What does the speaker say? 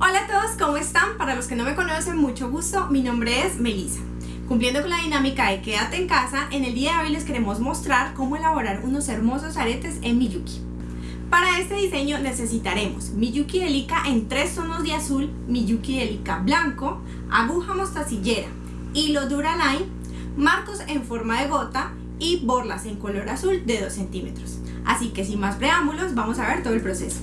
Hola a todos, ¿cómo están? Para los que no me conocen, mucho gusto, mi nombre es Melissa. Cumpliendo con la dinámica de quédate en casa, en el día de hoy les queremos mostrar cómo elaborar unos hermosos aretes en Miyuki. Para este diseño necesitaremos Miyuki Delica en tres tonos de azul, Miyuki Delica blanco, aguja mostacillera, hilo Duraline, marcos en forma de gota y borlas en color azul de 2 centímetros. Así que sin más preámbulos, vamos a ver todo el proceso.